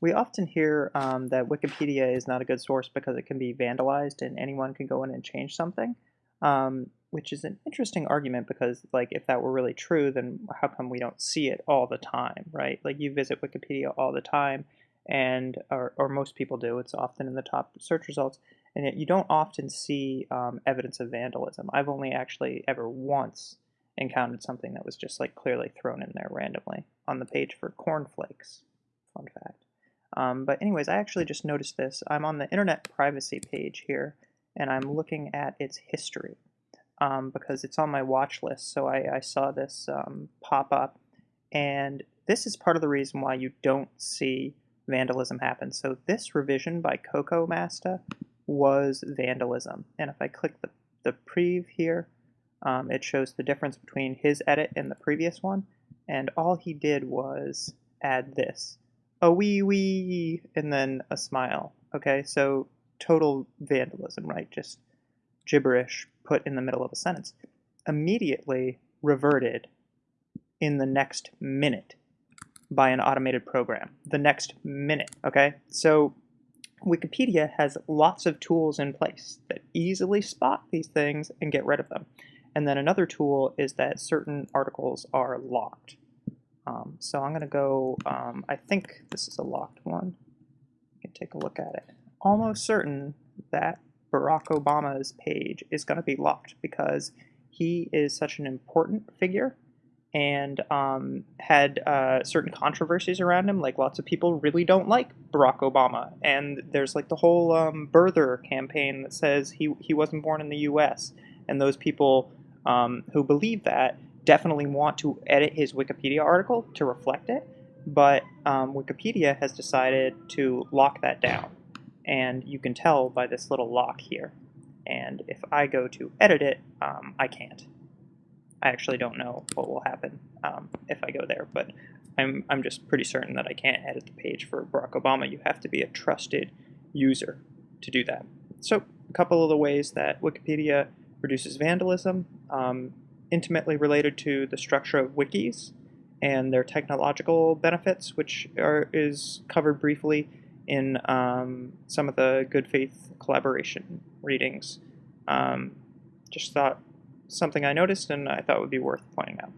We often hear um, that Wikipedia is not a good source because it can be vandalized and anyone can go in and change something, um, which is an interesting argument because, like, if that were really true, then how come we don't see it all the time, right? Like, you visit Wikipedia all the time, and or, or most people do. It's often in the top search results, and yet you don't often see um, evidence of vandalism. I've only actually ever once encountered something that was just like clearly thrown in there randomly on the page for cornflakes. Fun fact. Um, but anyways, I actually just noticed this. I'm on the internet privacy page here, and I'm looking at its history um, because it's on my watch list. So I, I saw this um, pop up, and this is part of the reason why you don't see vandalism happen. So this revision by Coco Masta was vandalism, and if I click the, the prev here, um, it shows the difference between his edit and the previous one, and all he did was add this a wee wee, and then a smile. Okay, so total vandalism, right? Just gibberish put in the middle of a sentence. Immediately reverted in the next minute by an automated program. The next minute, okay? So Wikipedia has lots of tools in place that easily spot these things and get rid of them. And then another tool is that certain articles are locked. Um, so I'm going to go, um, I think this is a locked one. You can take a look at it. Almost certain that Barack Obama's page is going to be locked because he is such an important figure and um, had uh, certain controversies around him. Like lots of people really don't like Barack Obama, and there's like the whole um, birther campaign that says he he wasn't born in the U.S. And those people um, who believe that definitely want to edit his Wikipedia article to reflect it, but um, Wikipedia has decided to lock that down. And you can tell by this little lock here. And if I go to edit it, um, I can't. I actually don't know what will happen um, if I go there, but I'm, I'm just pretty certain that I can't edit the page for Barack Obama. You have to be a trusted user to do that. So a couple of the ways that Wikipedia reduces vandalism. Um, intimately related to the structure of wikis and their technological benefits, which are, is covered briefly in um, some of the good faith collaboration readings. Um, just thought something I noticed and I thought would be worth pointing out.